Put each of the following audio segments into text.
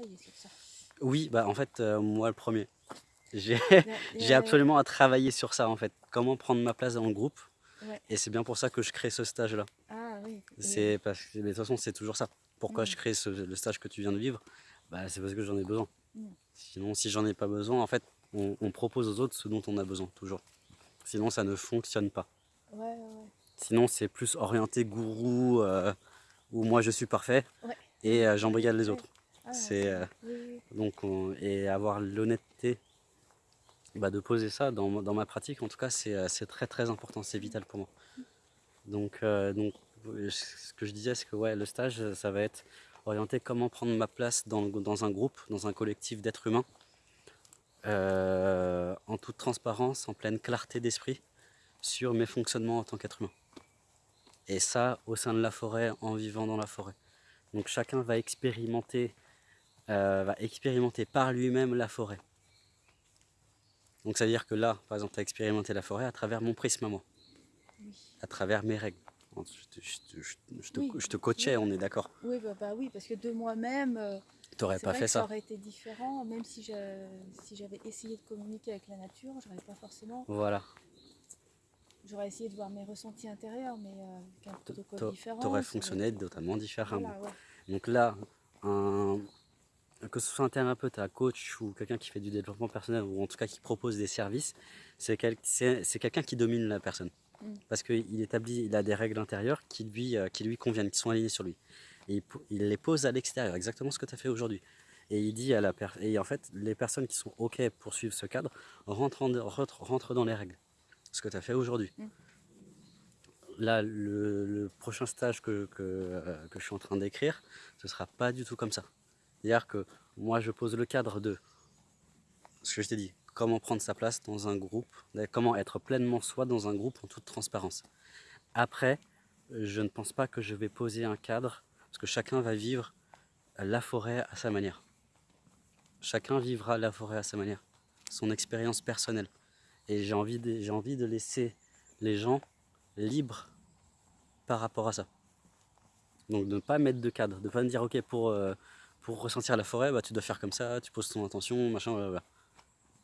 travaillé sur ça. Oui, bah en fait, euh, moi le premier. J'ai absolument à travailler sur ça en fait. Comment prendre ma place dans le groupe. Et c'est bien pour ça que je crée ce stage-là. Ah oui. C'est parce que de toute façon, c'est toujours ça. Pourquoi je mm. crée le stage que tu viens de vivre? Bah, C'est parce que j'en ai besoin. Mm. Sinon, si j'en ai pas besoin, en fait, on, propose aux autres ce dont on a besoin, toujours. Sinon, ça ne fonctionne pas. Sinon, c'est plus orienté gourou, euh, où moi je suis parfait, et euh, j'embrigade les autres. Ah, c'est euh, donc Et avoir l'honnêteté bah, de poser ça dans, ma pratique, en tout cas, c'est très très important, c'est vital pour moi. Donc, donc, ce que je disais, c'est que ouais, le stage, ça va être orienté comment prendre ma place dans, dans un groupe, dans un collectif d'êtres humains, euh, en toute transparence, en pleine clarté d'esprit sur mes fonctionnements en tant qu'être humain. Et ça, au sein de la forêt, en vivant dans la forêt. Donc chacun va expérimenter, euh, va expérimenter par lui-même la forêt. Donc ça veut dire que là, par exemple, tu as expérimenté la forêt à travers mon prisme à moi, à travers mes règles. Je, te, coachais, on est d'accord Oui, bah, bah, oui, parce que de moi-même, euh, t'aurais pas fait ça. Ça aurait été différent, même si j'avais essayé de communiquer avec la nature, j'aurais pas forcément. Voilà. J'aurais essayé de voir mes ressentis intérieurs, mais euh, avec un protocole différent. T'aurais fonctionné totalement différemment. Donc là, que ce soit un thérapeute, un coach ou quelqu'un qui fait du développement personnel ou en tout cas qui propose des services, c'est quelqu'un qui domine la personne. Mm. Parce qu'il établit, il a des règles intérieures qui lui, euh, qui lui conviennent, qui sont alignées sur lui. Et il, les pose à l'extérieur, exactement ce que tu as fait aujourd'hui. Et il dit à la et en fait, les personnes qui sont OK pour suivre ce cadre rentrent, rentrent, dans les règles. Ce que tu as fait aujourd'hui. Mm. Là, le, prochain stage que, euh, que, je suis en train d'écrire, ce sera pas du tout comme ça. C'est-à-dire que moi, je pose le cadre de ce que je t'ai dit, comment prendre sa place dans un groupe, comment être pleinement soi dans un groupe en toute transparence. Après, je ne pense pas que je vais poser un cadre, parce que chacun va vivre la forêt à sa manière. Chacun vivra la forêt à sa manière, son expérience personnelle. Et j'ai envie, de, envie de laisser les gens libres par rapport à ça. Donc de ne pas mettre de cadre, de ne pas me dire ok pour, euh, pour ressentir la forêt, bah, tu dois faire comme ça, tu poses ton intention, machin, voilà.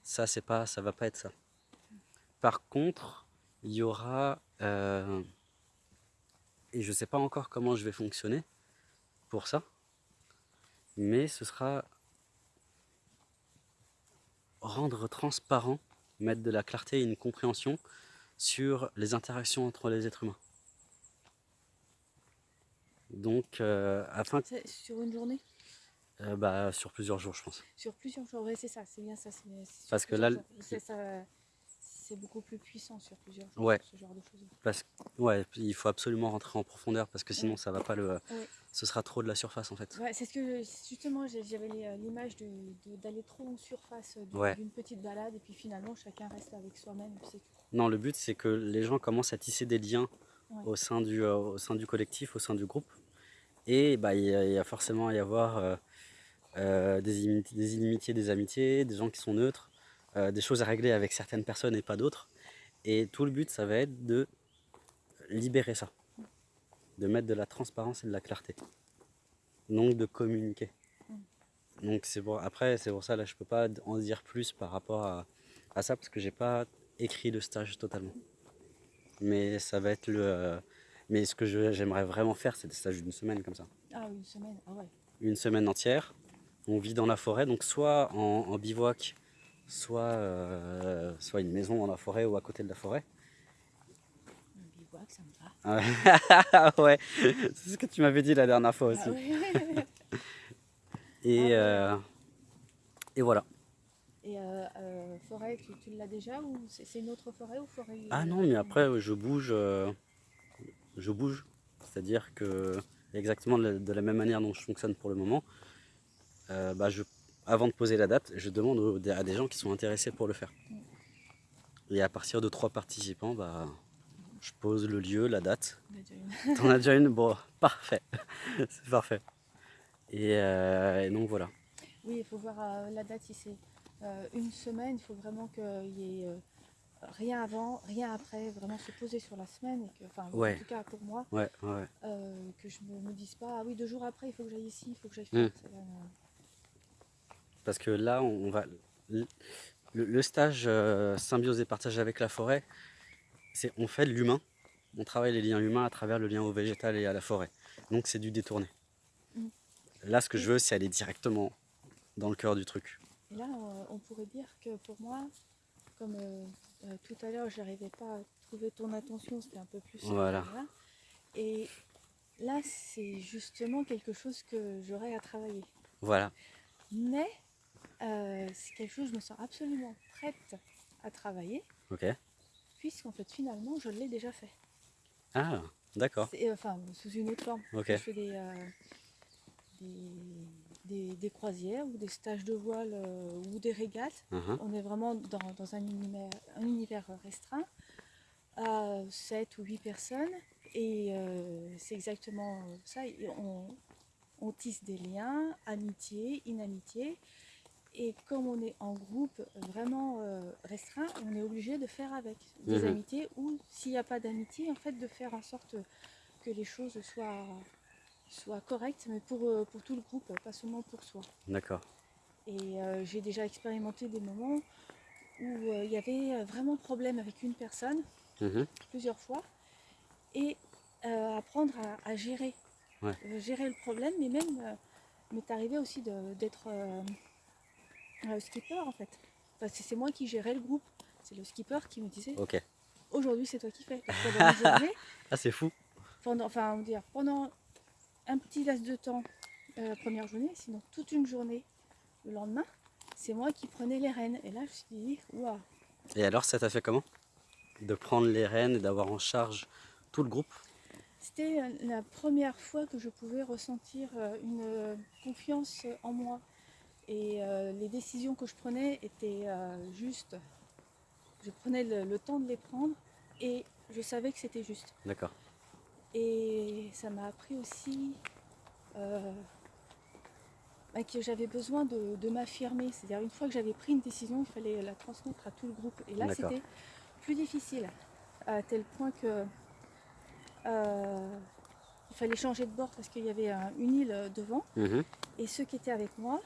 Ça, c'est pas, ça va pas être ça. Par contre, il y aura, euh, et je sais pas encore comment je vais fonctionner pour ça, mais ce sera rendre transparent, mettre de la clarté et une compréhension sur les interactions entre les êtres humains. Donc, euh, afin... Sur une journée? Euh, bah, Sur plusieurs jours, je pense. Sur plusieurs jours, oui, c'est ça, c'est bien ça. Parce que là, c'est beaucoup plus puissant sur plusieurs jours, ce genre de choses. Parce, ouais, il faut absolument rentrer en profondeur parce que sinon, ça va pas le. Ce sera trop de la surface en fait. Ouais, c'est ce que justement j'avais euh, l'image d'aller trop en surface d'une petite balade et puis finalement chacun reste avec soi-même. Non, le but c'est que les gens commencent à tisser des liens au, sein du, euh, au sein du collectif, au sein du groupe. Et bah, il, y a, forcément à y avoir euh, des, inimitiés, des amitiés, des gens qui sont neutres, euh, des choses à régler avec certaines personnes et pas d'autres. Et tout le but, ça va être de libérer ça, de mettre de la transparence et de la clarté, donc de communiquer. Donc c'est bon. Après, c'est pour ça là, je peux pas en dire plus par rapport à, à ça parce que j'ai pas écrit le stage totalement. Mais ça va être le. Euh, mais ce que j'aimerais vraiment faire, c'est des stages d'une semaine comme ça. Ah, une semaine, ah ouais. Une semaine entière on vit dans la forêt, donc soit en, bivouac, soit, euh, soit une maison dans la forêt ou à côté de la forêt. Un bivouac, ça me va. ouais, c'est ce que tu m'avais dit la dernière fois aussi. Ah et, ah euh, et voilà. Et euh, forêt, tu, l'as déjà ou c'est une autre forêt ou forêt Ah non, mais après je bouge, je bouge. C'est-à-dire que exactement de la même manière dont je fonctionne pour le moment, euh, bah, je, avant de poser la date, je demande à des gens qui sont intéressés pour le faire. Et à partir de trois participants, bah, je pose le lieu, la date. T'en as déjà une? Bon, parfait. c'est parfait. Euh, et, donc voilà. Oui, il faut voir euh, la date si c'est une semaine. Il faut vraiment qu'il y ait rien avant, rien après, vraiment se poser sur la semaine. Et que, enfin, en tout cas pour moi, que je ne me, dise pas, ah oui, deux jours après, il faut que j'aille ici, il faut que j'aille faire. Mmh. Parce que là, on va le, stage euh, symbiose et partage avec la forêt, c'est on fait de l'humain, on travaille les liens humains à travers le lien au végétal et à la forêt. Donc c'est du détourné. Mm. Là, ce que je veux, c'est aller directement dans le cœur du truc. Et là, euh, on pourrait dire que pour moi, comme euh, tout à l'heure, je n'arrivais pas à trouver ton attention, c'était un peu plus... Voilà. Et là, c'est justement quelque chose que j'aurais à travailler. Voilà. Mais euh, c'est quelque chose que je me sens absolument prête à travailler. Ok. Puisqu'en fait, finalement, je l'ai déjà fait. Ah, d'accord. Euh, enfin, sous une autre forme. Ok. Je fais euh, des, des, croisières ou des stages de voile ou des régates. Uh-huh. On est vraiment dans, dans un, univers, un, univers, restreint à 7 ou 8 personnes. Et c'est exactement ça. On, on tisse des liens, amitié, inamitié. Et comme on est en groupe vraiment euh, restreint, on est obligé de faire avec des mhm. amitiés ou s'il n'y a pas d'amitié, en fait de faire en sorte que les choses soient, soient correctes, mais pour, euh, pour tout le groupe, pas seulement pour soi. D'accord. Et euh, j'ai déjà expérimenté des moments où il y avait vraiment problème avec une personne, mhm. plusieurs fois, et apprendre à, gérer, gérer le problème, mais même m'est arrivé aussi d'être le skipper en fait. Parce que c'est moi qui gérais le groupe. C'est le skipper qui me disait Ok. Aujourd'hui c'est toi qui fais. ah c'est fou. Pendant, enfin on dire pendant un petit laps de temps euh, la première journée, sinon toute une journée le lendemain, c'est moi qui prenais les rênes. Et là je me suis dit waouh. Et alors ça t'a fait comment De prendre les rênes et d'avoir en charge tout le groupe? C'était euh, la première fois que je pouvais ressentir euh, une confiance en moi. Et euh, les décisions que je prenais étaient euh, justes. Je prenais le, temps de les prendre et je savais que c'était juste. D'accord. Et ça m'a appris aussi euh, bah, que j'avais besoin de, m'affirmer. C'est-à-dire une fois que j'avais pris une décision, il fallait la transmettre à tout le groupe. Et là, c'était plus difficile, à tel point que il fallait changer de bord parce qu'il y avait une île devant. Mhm. Et ceux qui étaient avec moi,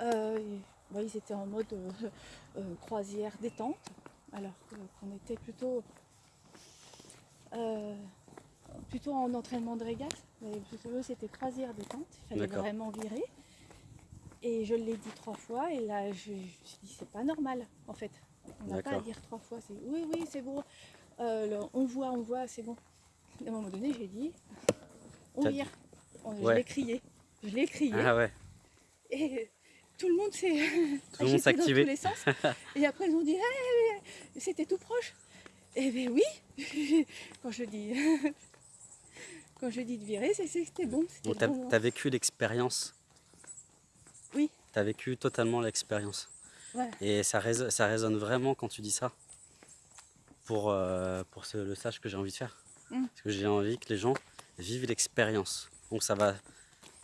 euh, ils étaient en mode euh, euh, croisière détente, alors qu'on était plutôt, plutôt en entraînement de régate. Mais eux, c'était croisière détente, il fallait vraiment virer. Et je l'ai dit trois fois, et là, je, me suis dit, c'est pas normal, en fait. On n'a pas à dire trois fois, c'est oui, oui, c'est bon. on voit, on voit, c'est bon. À un moment donné, j'ai dit, on vire. Je l'ai crié. Je l'ai crié. Ah ouais. Et tout le monde s'est tout le monde s'est activé. Dans tous les sens. Et après, ils ont dit hey, c'était tout proche. Eh bien oui, quand je dis quand je dis de virer, c'est c'était bon. Donc tu as, vécu l'expérience Oui. Tu as vécu totalement l'expérience. Et ça, résonne, ça résonne vraiment quand tu dis ça pour, euh, pour ce, le stage que j'ai envie de faire. Mm. Parce que j'ai envie que les gens vivent l'expérience. Donc ça va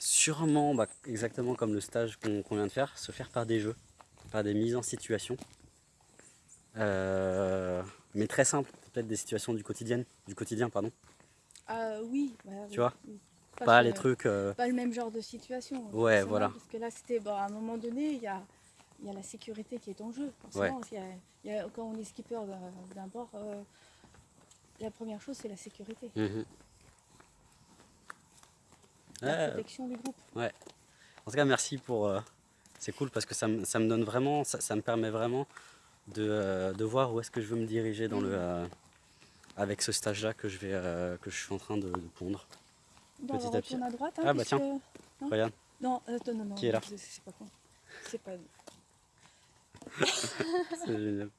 sûrement, bah, exactement comme le stage qu'on vient de faire, se faire par des jeux, par des mises en situation. Euh, mais très simple, peut-être des situations du quotidien, du quotidien pardon. Euh, oui. Bah, tu vois Pas, les trucs... Euh, pas le même genre de situation. Ouais, voilà. Parce que là, c'était, bon, à un moment donné, il y a, y a la sécurité qui est en jeu. quand on est skipper d'un bord, la première chose, c'est la sécurité. Mhm la protection du groupe. Ouais. En tout cas, merci pour... Euh, c'est cool parce que ça, me donne vraiment, ça, me permet vraiment euh, de, voir où est-ce que je veux me diriger dans le, mm. euh, avec ce stage-là que, je vais, que je suis en train de, pondre. petit à petit. à droite. Hein, ah bah tiens, regarde. Non, non, non, Qui est là C'est pas con. C'est pas... C'est génial.